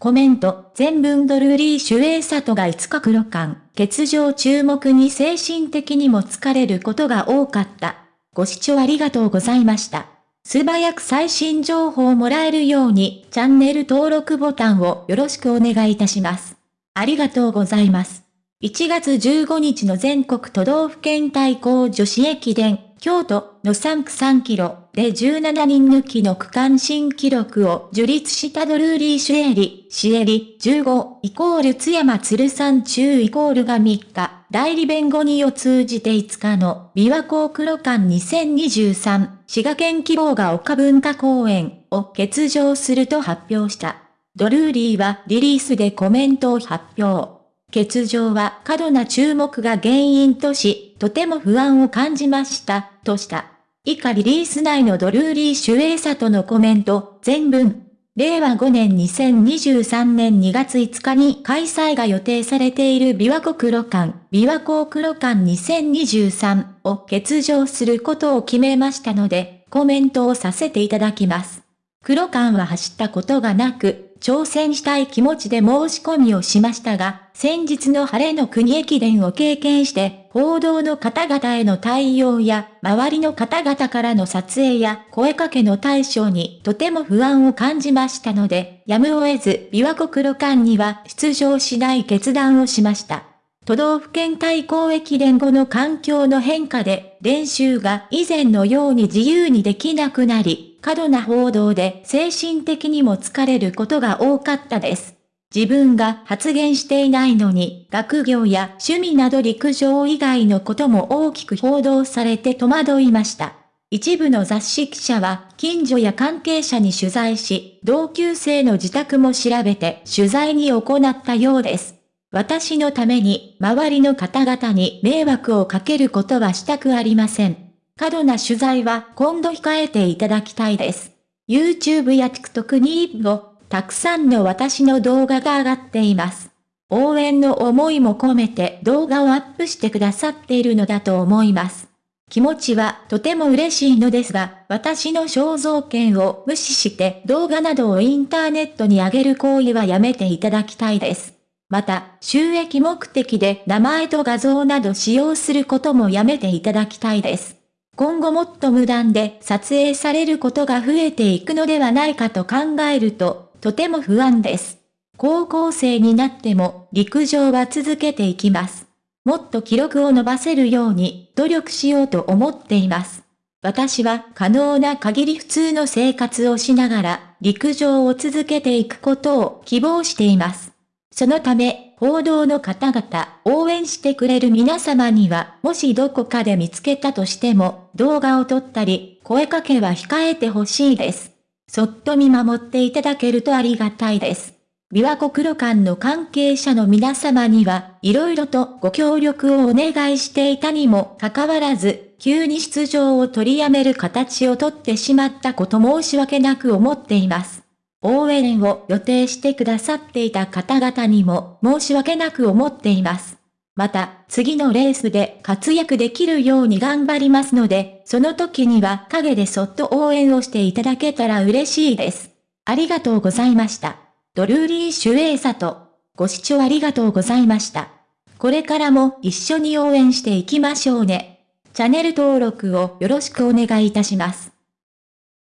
コメント、全文ドルーリーシュエイサトが5日黒感、欠場注目に精神的にも疲れることが多かった。ご視聴ありがとうございました。素早く最新情報をもらえるように、チャンネル登録ボタンをよろしくお願いいたします。ありがとうございます。1月15日の全国都道府県対抗女子駅伝、京都の3区3キロで17人抜きの区間新記録を樹立したドルーリー・シュエリ、シエリ、15イコール津山鶴山中イコールが3日、代理弁護人を通じて5日の琵琶湖黒館2023滋賀県希望が丘文化公園を欠場すると発表した。ドルーリーはリリースでコメントを発表。欠場は過度な注目が原因とし、とても不安を感じました、とした。以下リリース内のドルーリー・シュエイサとのコメント、全文。令和5年2023年2月5日に開催が予定されている琵琶湖黒館、琵琶湖黒館2023を欠場することを決めましたので、コメントをさせていただきます。黒館は走ったことがなく、挑戦したい気持ちで申し込みをしましたが、先日の晴れの国駅伝を経験して、報道の方々への対応や、周りの方々からの撮影や声かけの対象にとても不安を感じましたので、やむを得ず、琵琶湖黒館には出場しない決断をしました。都道府県対抗駅伝後の環境の変化で、練習が以前のように自由にできなくなり、過度な報道で精神的にも疲れることが多かったです。自分が発言していないのに、学業や趣味など陸上以外のことも大きく報道されて戸惑いました。一部の雑誌記者は、近所や関係者に取材し、同級生の自宅も調べて取材に行ったようです。私のために、周りの方々に迷惑をかけることはしたくありません。過度な取材は今度控えていただきたいです。YouTube や TikTok にも、たくさんの私の動画が上がっています。応援の思いも込めて動画をアップしてくださっているのだと思います。気持ちはとても嬉しいのですが、私の肖像権を無視して動画などをインターネットに上げる行為はやめていただきたいです。また、収益目的で名前と画像など使用することもやめていただきたいです。今後もっと無断で撮影されることが増えていくのではないかと考えると、とても不安です。高校生になっても陸上は続けていきます。もっと記録を伸ばせるように努力しようと思っています。私は可能な限り普通の生活をしながら陸上を続けていくことを希望しています。そのため、報道の方々、応援してくれる皆様には、もしどこかで見つけたとしても、動画を撮ったり、声かけは控えてほしいです。そっと見守っていただけるとありがたいです。琵琶湖黒館の関係者の皆様には、色々とご協力をお願いしていたにもかかわらず、急に出場を取りやめる形をとってしまったこと申し訳なく思っています。応援を予定してくださっていた方々にも申し訳なく思っています。また、次のレースで活躍できるように頑張りますので、その時には陰でそっと応援をしていただけたら嬉しいです。ありがとうございました。ドルーリー・シュエイサト。ご視聴ありがとうございました。これからも一緒に応援していきましょうね。チャンネル登録をよろしくお願いいたします。